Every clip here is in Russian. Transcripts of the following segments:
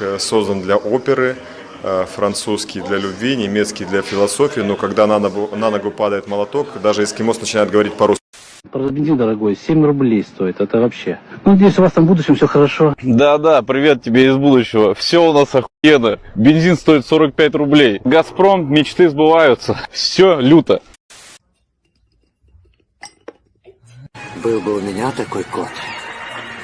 Э, Создан для оперы, э, французский для любви, немецкий для философии, но когда на ногу, на ногу падает молоток, даже эскимос начинает говорить по-русски. Правда, бензин дорогой, 7 рублей стоит, это вообще. Ну, надеюсь, у вас там в будущем все хорошо. Да-да, привет тебе из будущего. Все у нас охуенно. Бензин стоит 45 рублей. Газпром, мечты сбываются. Все люто. Был бы у меня такой кот,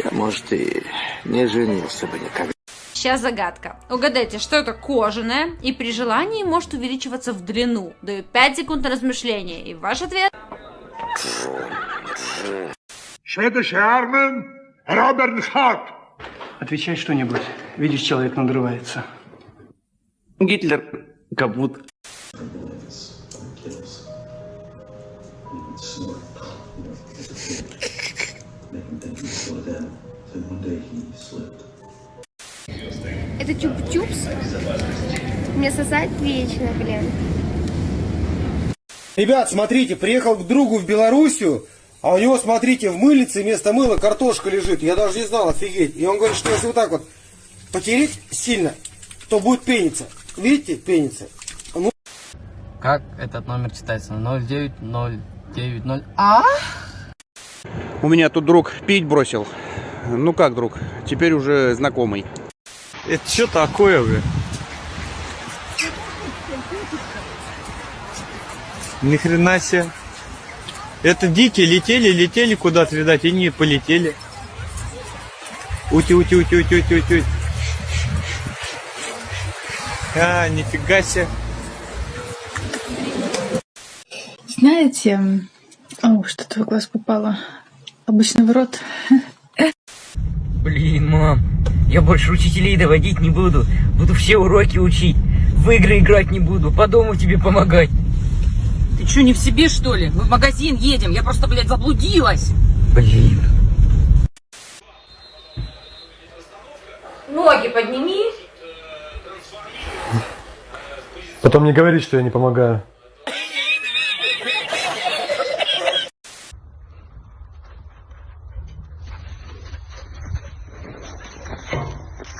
я, может, и не женился бы никогда. Сейчас загадка. Угадайте, что это кожаное и при желании может увеличиваться в длину. Даю 5 секунд на размышление. И ваш ответ? Schwedische Armen, Robert Hart. Отвечай что-нибудь. Видишь, человек надрывается. Гитлер Это чуп-чупс? Мне сосать вечно, блин. Ребят, смотрите, приехал к другу в Белоруссию, а у него, смотрите, в мылице вместо мыла картошка лежит. Я даже не знал, офигеть. И он говорит, что если вот так вот потереть сильно, то будет пениться. Видите, пенится. Ну, Как этот номер читается? 09090. А? У меня тут друг пить бросил. Ну как друг, теперь уже знакомый. Это что такое, бля? Ни хрена себе. Это дикие летели, летели куда-то, видать, и не полетели. Ути, ути, ути, ути, ути, ути. А, нифига себе. Знаете, о, что-то в глаз попало. Обычно в рот. Блин, мам, я больше учителей доводить не буду. Буду все уроки учить. В игры играть не буду. По дому тебе помогать. Ты что, не в себе, что ли? Мы в магазин едем. Я просто, блядь, заблудилась. Блин. Ноги подними. Потом не говори, что я не помогаю.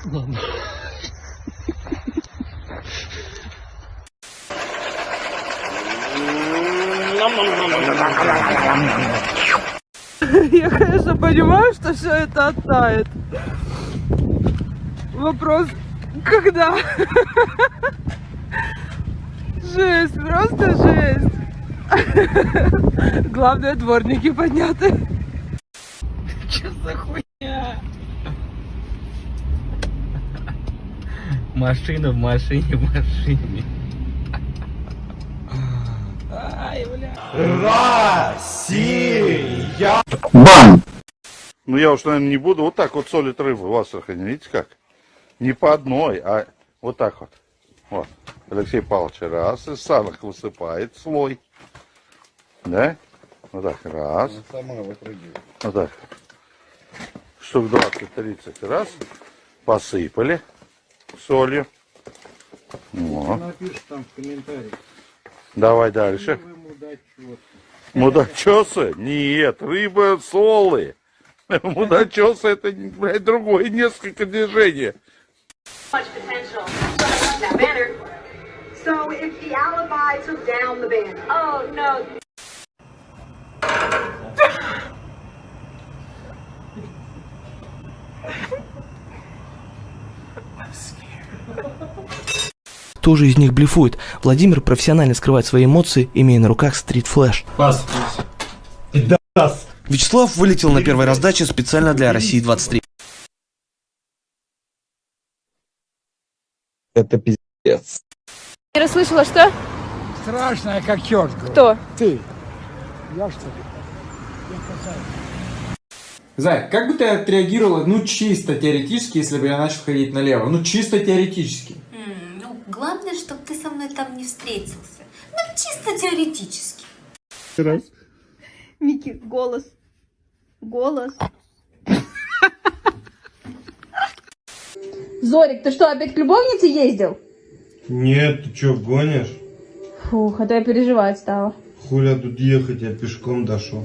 Я, конечно, понимаю, что все это оттает. Вопрос, когда? Жесть, просто жесть. Главное, дворники подняты. Машина в машине в машине. Ай, бля. Россия! Бам! Ну я уж, наверное, не буду. Вот так вот солит рыбу в Астрахани. Видите как? Не по одной, а вот так вот. Вот. Алексей Павлович раз из санок высыпает слой. Да? Вот так, раз. Сама выпрыгивает. Вот так. Штук 20-30 раз. Посыпали солью. Вот. Напишешь там в комментариях. Давай дальше. Мудачосы? Нет, рыба солы. Мудачосы это, блядь, другое, несколько движений. So if the alibi took down the band. Oh no. Кто же из них блефует? Владимир профессионально скрывает свои эмоции, имея на руках стрит-флэш. Пас. Вячеслав вылетел на первой раздаче специально для России 23. Это пиздец. Не расслышала, что? Страшная, как черт. Кто? Ты. Я что ли? Зай, как бы ты отреагировала, ну, чисто теоретически, если бы я начал ходить налево? Ну, чисто теоретически. Главное, чтобы ты со мной там не встретился. Ну, чисто теоретически. Раз. Микки, голос. Голос. Зорик, ты что, опять к любовнице ездил? Нет, ты что, гонишь? Фух, а то я переживать стала. Хуля тут ехать, я пешком дошел.